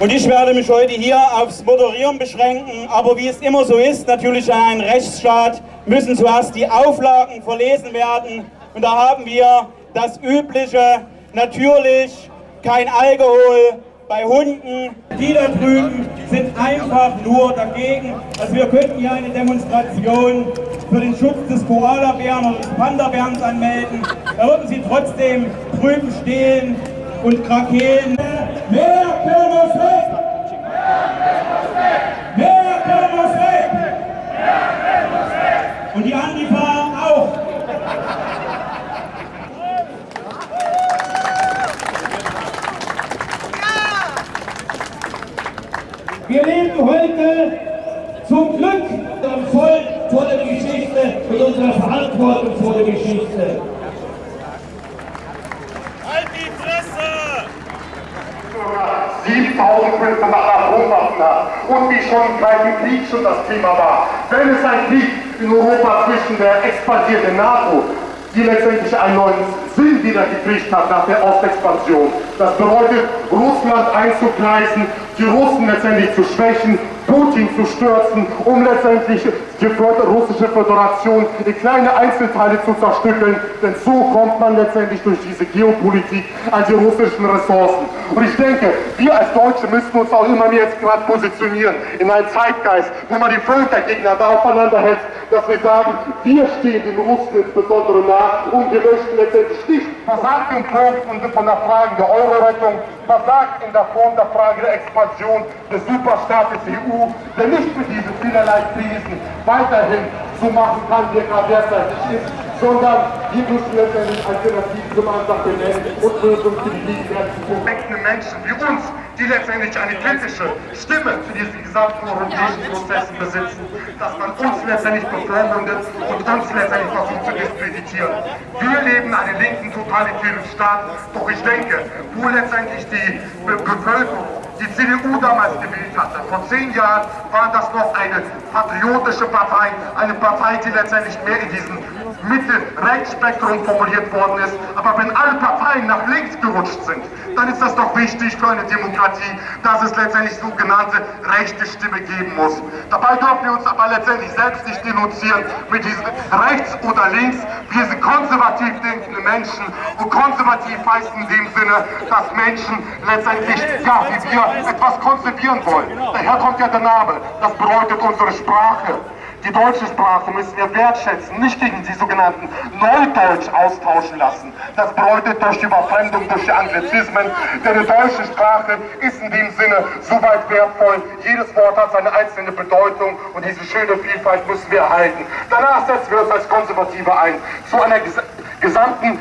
Und ich werde mich heute hier aufs Moderieren beschränken, aber wie es immer so ist, natürlich in einem Rechtsstaat müssen zuerst die Auflagen verlesen werden. Und da haben wir das Übliche, natürlich kein Alkohol bei Hunden. Die da drüben sind einfach nur dagegen. Also wir könnten hier eine Demonstration für den Schutz des Koalabären oder des Panda-Bärens anmelden. Da würden sie trotzdem drüben stehen und krakeelen. Mehr Kirmes weg! Mehr Kirmes weg! Und die Antifa auch! Wir leben heute zum Glück am Volk vor der Geschichte und unserer Verantwortung vor der Geschichte. 7500 Atomwaffen hat und wie schon im Kalten Krieg schon das Thema war. Wenn es ein Krieg in Europa zwischen der expandierenden NATO, die letztendlich einen neuen Sinn wieder gekriegt hat nach der Ostexpansion, das bedeutet Russland einzugleisen, die Russen letztendlich zu schwächen, Putin zu stürzen, um letztendlich die russische Föderation in kleine Einzelteile zu zerstückeln, denn so kommt man letztendlich durch diese Geopolitik an die russischen Ressourcen. Und ich denke, wir als Deutsche müssen uns auch immer mehr jetzt gerade positionieren in einen Zeitgeist, wo man die Völkergegner da aufeinander hält, dass wir sagen, wir stehen den Russen insbesondere nah und wir möchten letztendlich nicht versagt im Punkt von der Frage der Euro-Rettung, versagt in der Form der Frage der Expansion des Superstaates EU, der nicht mit diesen vielerlei Krisen weiterhin so machen kann, wie er gerade derzeitig ist, sondern wir müssen letztendlich Alternativen zum Ansatz benennen und Lösungen für die gegenwärtigen korrekten Menschen wie uns, die letztendlich eine kritische Stimme für diesen gesamten europäischen Prozessen besitzen, dass man uns letztendlich bevormundet und uns letztendlich versucht zu diskreditieren. Wir leben einen linken totalitären Staat, doch ich denke, wo letztendlich die Be Bevölkerung die CDU damals gewählt hatte. Vor zehn Jahren war das noch eine patriotische Partei, eine Partei, die letztendlich mehr in diesem Mitte-Rechtsspektrum formuliert worden ist. Aber wenn alle Parteien nach links gerutscht sind, dann ist das doch wichtig für eine Demokratie, dass es letztendlich sogenannte rechte Stimme geben muss. Dabei dürfen wir uns aber letztendlich selbst nicht denunzieren mit diesem rechts oder links. Wir sind konservativ denkende Menschen und konservativ heißt in dem Sinne, dass Menschen letztendlich, ja, wie wir etwas konservieren wollen. Daher kommt ja der Name. Das bedeutet unsere Sprache. Die deutsche Sprache müssen wir wertschätzen, nicht gegen die sogenannten Neudeutsch austauschen lassen. Das bedeutet durch Überfremdung, durch Anglizismen. Denn die deutsche Sprache ist in dem Sinne so weit wertvoll. Jedes Wort hat seine einzelne Bedeutung und diese schöne Vielfalt müssen wir erhalten. Danach setzen wir uns als Konservative ein. Zu einer gesamten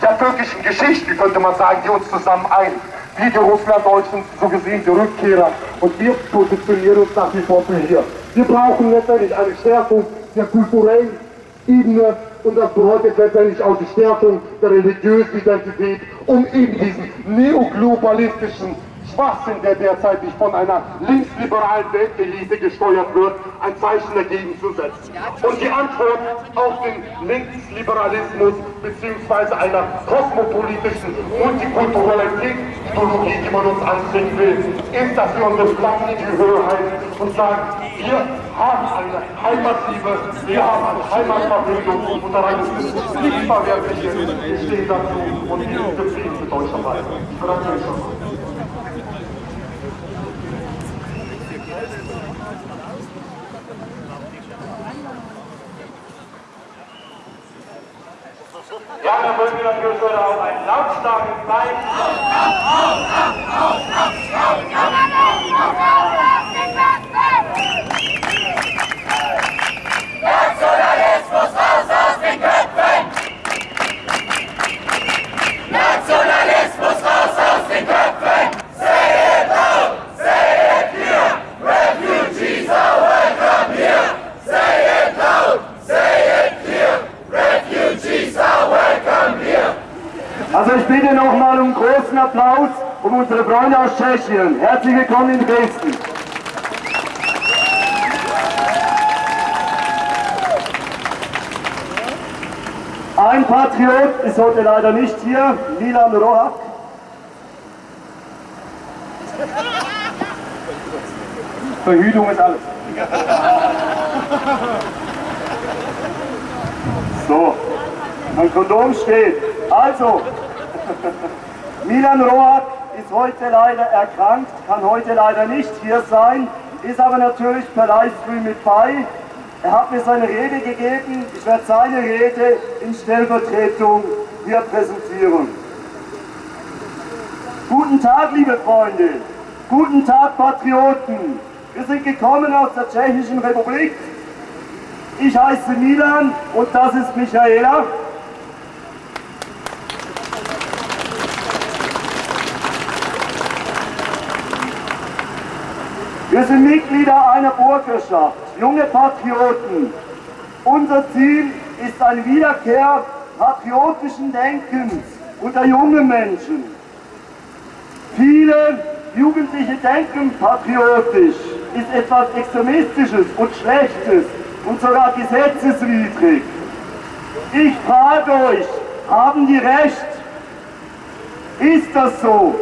der völkischen Geschichte, könnte man sagen, die uns zusammen ein wie die Russlanddeutschen so gesehen die Rückkehrer. Und wir positionieren uns nach wie vor für hier. Wir brauchen letztendlich eine Stärkung der kulturellen Ebene und das bedeutet letztendlich auch die Stärkung der religiösen Identität, um eben diesen neoglobalistischen Schwachsinn, der derzeit von einer linksliberalen Weltelite gesteuert wird, ein Zeichen dagegen zu setzen. Und die Antwort auf den Linksliberalismus bzw. einer kosmopolitischen Multikulturalitätsideologie, die man uns anbringen will, ist, dass wir unsere Flaggen in die Höhe halten und sagen, wir haben eine Heimatliebe, wir haben eine Heimatverfügung und daran ist es nicht verwerflich, wir stehen dazu und wir sind zufrieden mit Deutschland. Ich bedanke mich schon. Ja, dann wollen wir natürlich heute auch einen lautstarken Bein. Nationalismus raus aus den Köpfen! Nationalismus raus aus den Köpfen! Also ich bitte nochmal um großen Applaus um unsere Freunde aus Tschechien. Herzlich willkommen in Dresden. Ein Patriot ist heute leider nicht hier, Milan Rohak. Verhütung ist alles. So, ein Kondom steht. Also, Milan Rohat ist heute leider erkrankt, kann heute leider nicht hier sein, ist aber natürlich per Livestream mit bei. Er hat mir seine Rede gegeben, ich werde seine Rede in Stellvertretung hier präsentieren. Guten Tag, liebe Freunde, guten Tag, Patrioten. Wir sind gekommen aus der Tschechischen Republik. Ich heiße Milan und das ist Michaela. Wir sind Mitglieder einer Bürgerschaft, junge Patrioten. Unser Ziel ist eine Wiederkehr patriotischen Denkens unter jungen Menschen. Viele Jugendliche denken patriotisch, ist etwas Extremistisches und Schlechtes und sogar gesetzeswidrig. Ich frage euch, haben die Recht? Ist das so?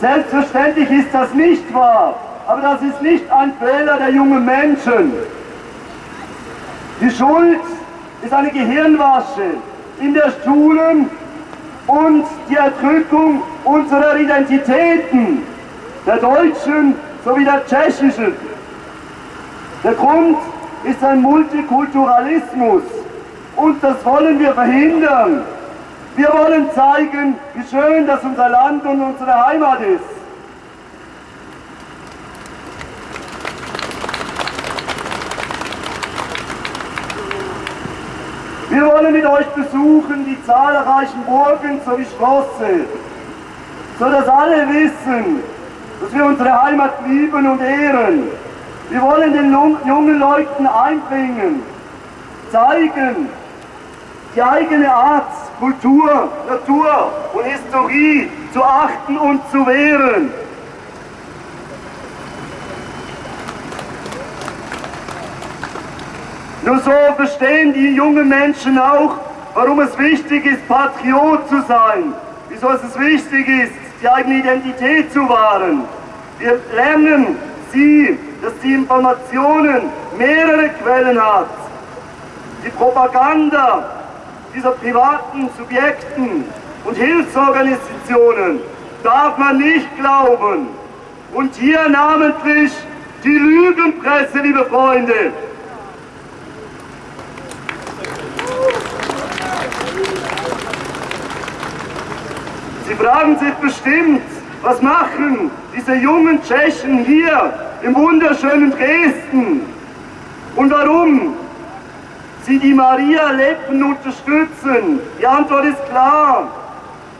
Selbstverständlich ist das nicht wahr. Aber das ist nicht ein Fehler der jungen Menschen. Die Schuld ist eine Gehirnwasche in der Schulen und die Erdrückung unserer Identitäten, der deutschen sowie der tschechischen. Der Grund ist ein Multikulturalismus und das wollen wir verhindern. Wir wollen zeigen, wie schön das unser Land und unsere Heimat ist. Wir wollen mit euch besuchen die zahlreichen Burgen sowie Schlosse, sodass alle wissen, dass wir unsere Heimat lieben und ehren. Wir wollen den jungen Leuten einbringen, zeigen, die eigene Art, Kultur, Natur und Historie zu achten und zu wehren. Nur so verstehen die jungen Menschen auch, warum es wichtig ist, Patriot zu sein. Wieso es wichtig ist, die eigene Identität zu wahren. Wir lernen sie, dass die Informationen mehrere Quellen hat. Die Propaganda dieser privaten Subjekten und Hilfsorganisationen darf man nicht glauben. Und hier namentlich die Lügenpresse, liebe Freunde, Sie fragen sich bestimmt, was machen diese jungen Tschechen hier im wunderschönen Dresden? Und warum sie die Maria Leppen unterstützen? Die Antwort ist klar.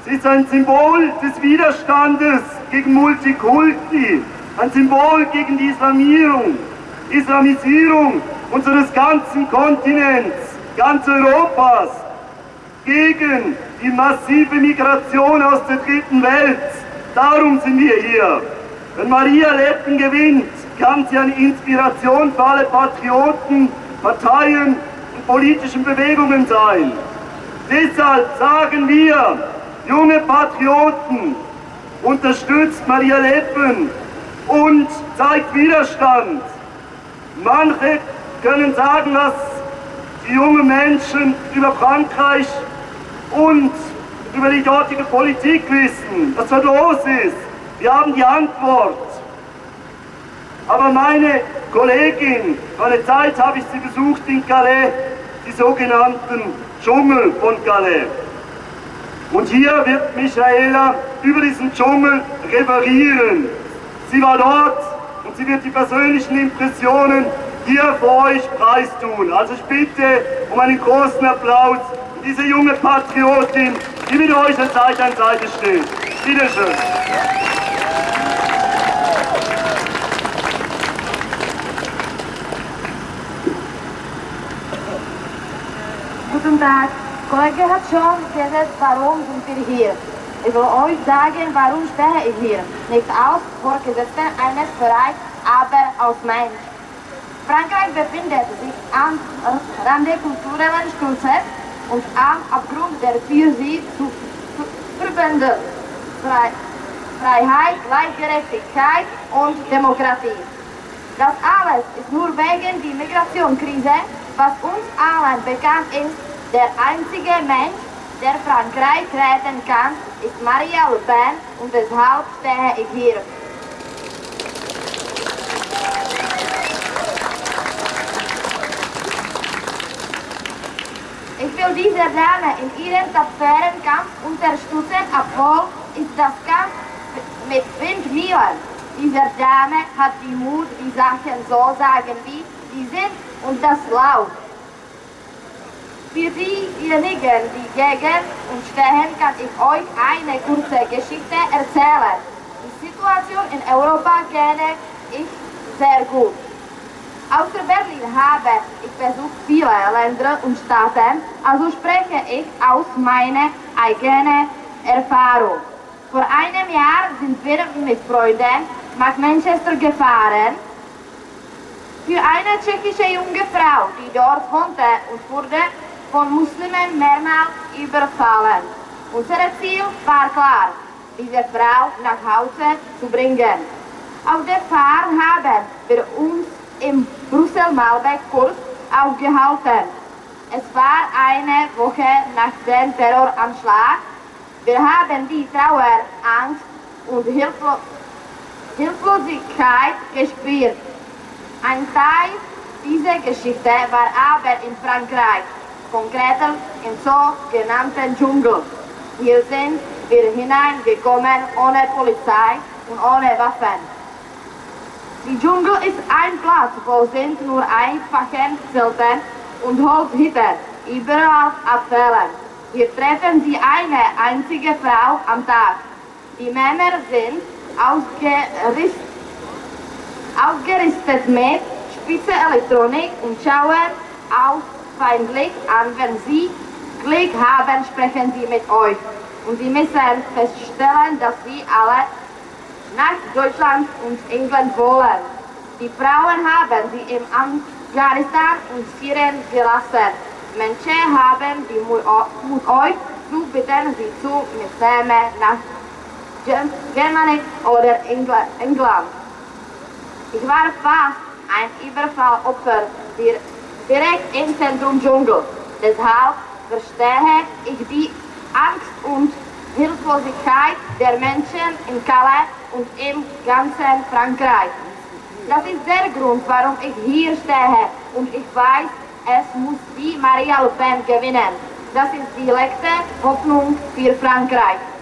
Sie ist ein Symbol des Widerstandes gegen Multikulti, ein Symbol gegen die Islamierung, Islamisierung unseres ganzen Kontinents, ganz Europas, gegen die massive Migration aus der dritten Welt. Darum sind wir hier. Wenn Maria Leppen gewinnt, kann sie eine Inspiration für alle Patrioten, Parteien und politischen Bewegungen sein. Deshalb sagen wir, junge Patrioten, unterstützt Maria Leppen und zeigt Widerstand. Manche können sagen, was die jungen Menschen über Frankreich und über die dortige Politik wissen, was dort los ist. Wir haben die Antwort. Aber meine Kollegin, meine Zeit habe ich sie besucht in Calais, die sogenannten Dschungel von Calais. Und hier wird Michaela über diesen Dschungel referieren. Sie war dort und sie wird die persönlichen Impressionen hier für euch preistun. Also ich bitte um einen großen Applaus diese junge Patriotin, die mit euch an Seite an Seite steht. Bitte schön. Guten Tag. Kollege hat schon gesagt, warum sind wir hier. Ich will euch sagen, warum stehe ich hier. Nicht aus Vorgesetzten eines Vereins, aber aus Mensch. Frankreich befindet sich am Rande kulturellen Sturzes und am Abgrund der für sie zu verbenden Freiheit, Gleichgerechtigkeit und Demokratie. Das alles ist nur wegen der Migrationskrise, was uns allen bekannt ist. Der einzige Mensch, der Frankreich retten kann, ist Maria Le Pen und deshalb stehe ich hier. Will diese Dame in ihrem tapferen Kampf unterstützen, obwohl ist das Kampf mit Windmühlen. Diese Dame hat die Mut, die Sachen so sagen, wie sie sind und das laut. Für diejenigen, die gegen uns stehen, kann ich euch eine kurze Geschichte erzählen. Die Situation in Europa kenne ich sehr gut. Außer Berlin habe ich besucht viele Länder und Staaten, also spreche ich aus meiner eigenen Erfahrung. Vor einem Jahr sind wir mit Freunden nach Manchester gefahren. Für eine tschechische junge Frau, die dort wohnte und wurde von Muslimen mehrmals überfallen. Unser Ziel war klar, diese Frau nach Hause zu bringen. Auf der Fahrt haben wir uns im Brüssel-Malbec kurz aufgehalten. Es war eine Woche nach dem Terroranschlag. Wir haben die Trauer, Angst und Hilflo Hilflosigkeit gespürt. Ein Teil dieser Geschichte war aber in Frankreich, konkret im sogenannten Dschungel. Hier sind wir hineingekommen ohne Polizei und ohne Waffen. Die Dschungel ist ein Platz, wo sind nur einfache Zelte und Holzhütten, überall Abfälle. Hier treffen Sie eine einzige Frau am Tag. Die Männer sind ausgerüstet, ausgerüstet mit spitze Elektronik und schauen auch feindlich an, wenn Sie Glück haben, sprechen sie mit euch. Und Sie müssen feststellen, dass Sie alle nach Deutschland und England wollen. Die Frauen haben sie in Afghanistan und Syrien gelassen. Menschen haben die Mut euch zu bitten, sie zu mitnehmen nach Germany oder England. Ich war fast ein Überfallopfer direkt im Zentrum Dschungel. Deshalb verstehe ich die Angst und Hilflosigkeit der Menschen in Calais und im ganzen Frankreich. Das ist der Grund, warum ich hier stehe und ich weiß, es muss die Maria Le Pen gewinnen. Das ist die letzte Hoffnung für Frankreich.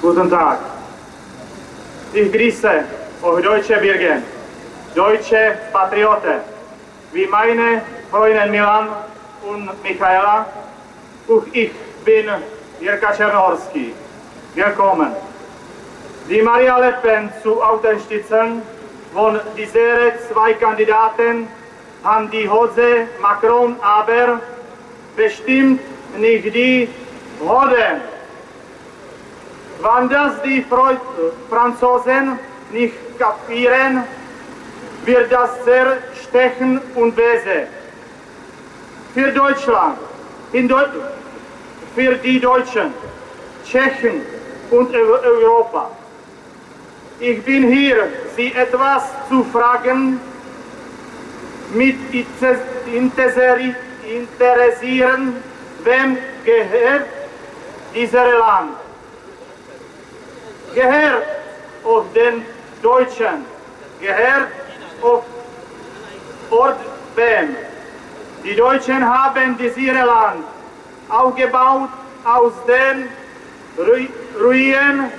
Guten Tag. Ich grüße euch deutsche Bürger, deutsche Patrioten, wie meine Freunde Milan und Michaela. Auch ich bin Jirka Czernorski. Willkommen. Die Maria Le Pen zu unterstützen, von diesen zwei Kandidaten haben die Hose Macron aber bestimmt nicht die Hoden. Wenn das die Franzosen nicht kapieren, wird das sehr stechen und böse. Für Deutschland, Deu für die Deutschen, Tschechen und Europa. Ich bin hier, Sie etwas zu fragen, mit interessieren, wem gehört dieser Land? Gehört auf den Deutschen, gehört auf Ort wem? Die Deutschen haben dieses Land aufgebaut aus den Ru Ruinen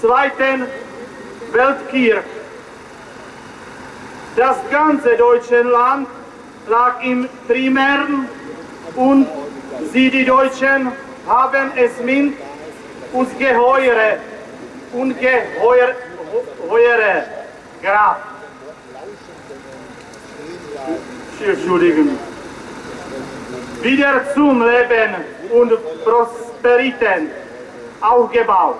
Zweiten Weltkrieg. Das ganze deutsche Land lag im Primären und sie, die Deutschen, haben es mit ungeheure, ungeheure Kraft. Entschuldigen. Wieder zum Leben und Prosperität aufgebaut.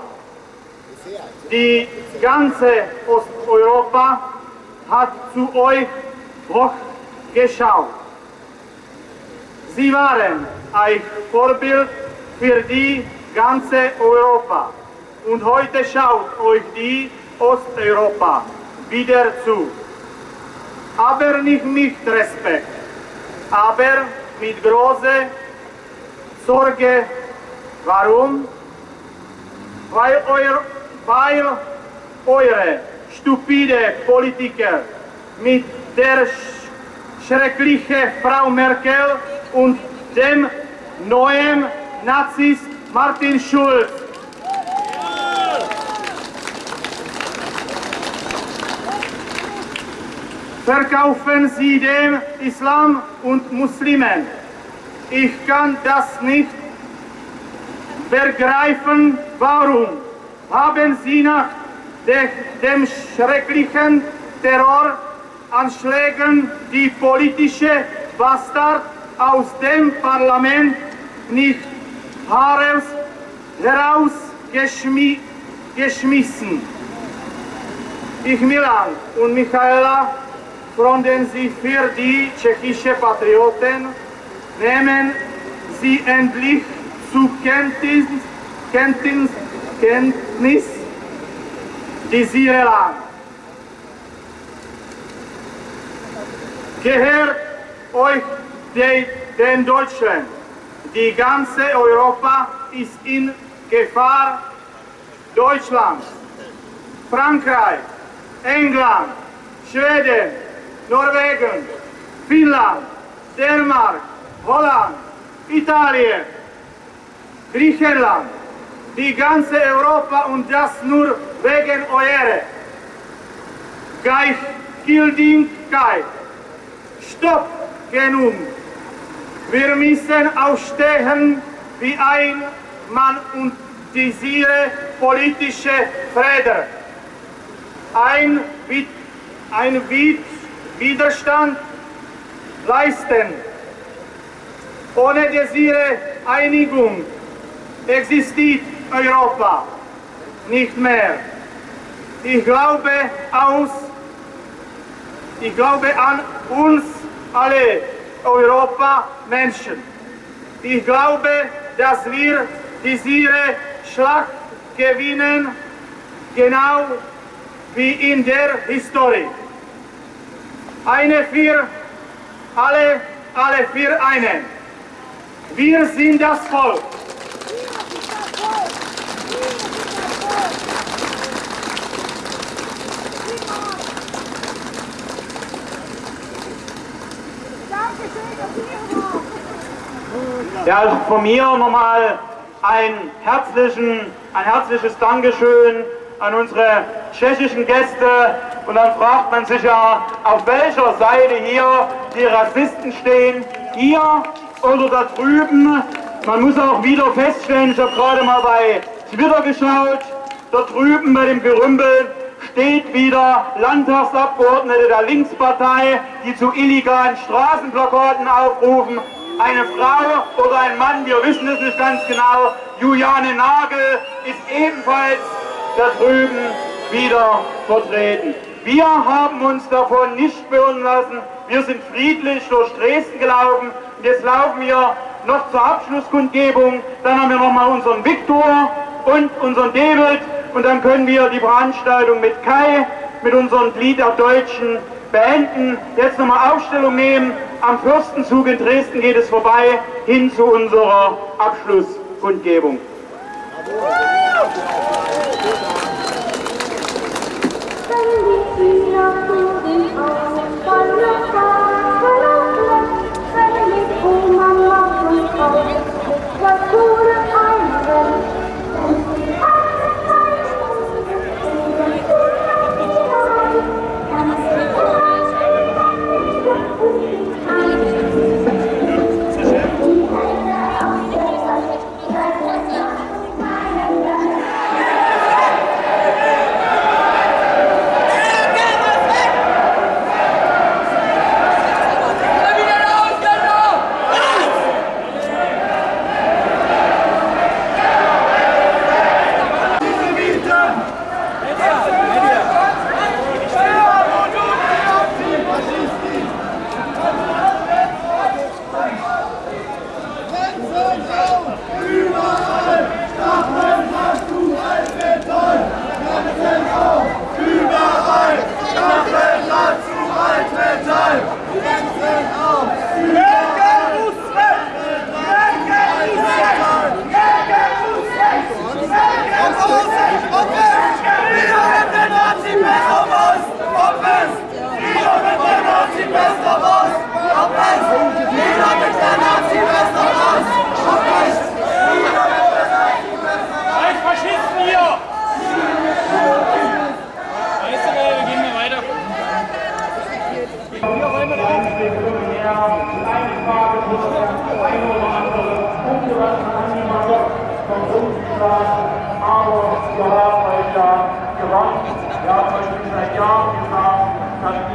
Die ganze Osteuropa hat zu euch hochgeschaut. Sie waren ein Vorbild für die ganze Europa. Und heute schaut euch die Osteuropa wieder zu. Aber nicht mit Respekt, aber mit großer Sorge. Warum? Weil, euer, weil eure stupide Politiker mit der schrecklichen Frau Merkel und dem neuen Nazist Martin Schulz. Verkaufen sie dem Islam und Muslimen. Ich kann das nicht begreifen, warum? Haben sie nach dem schrecklichen Terroranschlägen die politische Bastard aus dem Parlament nicht herausgeschmissen. Ich, Milan und Michaela fronten Sie für die tschechische Patrioten, nehmen Sie endlich zu Kenntnis, Kenntnis, Kenntnis diese Land. Gehört euch de, den Deutschen. Die ganze Europa ist in Gefahr. Deutschland, Frankreich, England, Schweden, Norwegen, Finnland, Dänemark, Holland, Italien, Griechenland, die ganze Europa und das nur wegen eurer Gleichgültigkeit. Stopp genug! Wir müssen aufstehen wie ein Mann und diese politische Friede. Ein, ein Widerstand leisten. Ohne diese Einigung existiert Europa nicht mehr. Ich glaube aus, ich glaube an uns alle Europa-Menschen. Ich glaube, dass wir diese Schlacht gewinnen, genau wie in der Historie. Eine für alle, alle für einen. Wir sind das Volk. Ja, also von mir nochmal ein, herzlichen, ein herzliches Dankeschön an unsere tschechischen Gäste. Und dann fragt man sich ja, auf welcher Seite hier die Rassisten stehen. Hier oder da drüben. Man muss auch wieder feststellen, ich habe gerade mal bei Twitter geschaut, da drüben bei dem Gerümpel steht wieder Landtagsabgeordnete der Linkspartei, die zu illegalen Straßenplakaten aufrufen eine Frau oder ein Mann, wir wissen es nicht ganz genau. Juliane Nagel ist ebenfalls da drüben wieder vertreten. Wir haben uns davon nicht beirren lassen. Wir sind friedlich durch Dresden gelaufen. Jetzt laufen wir noch zur Abschlusskundgebung. Dann haben wir nochmal unseren Viktor und unseren David. Und dann können wir die Veranstaltung mit Kai, mit unserem Glied der Deutschen beenden. Jetzt nochmal Aufstellung nehmen. Am Fürstenzug in Dresden geht es vorbei hin zu unserer Abschlusskundgebung. Das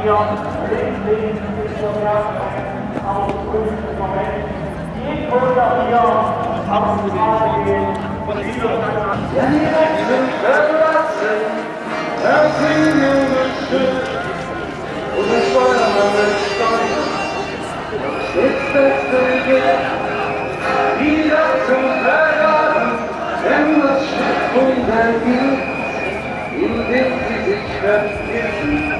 nicht so ganz auf dem Moment die Gründer hier am Straße gehen und diese Ja, die Rechten verlassen, das Singen bestimmt. Und es Feuermann steigt, das beste Geld, wieder zum Verraten, wenn das Schiff untergeht, in dem sie sich vergessen.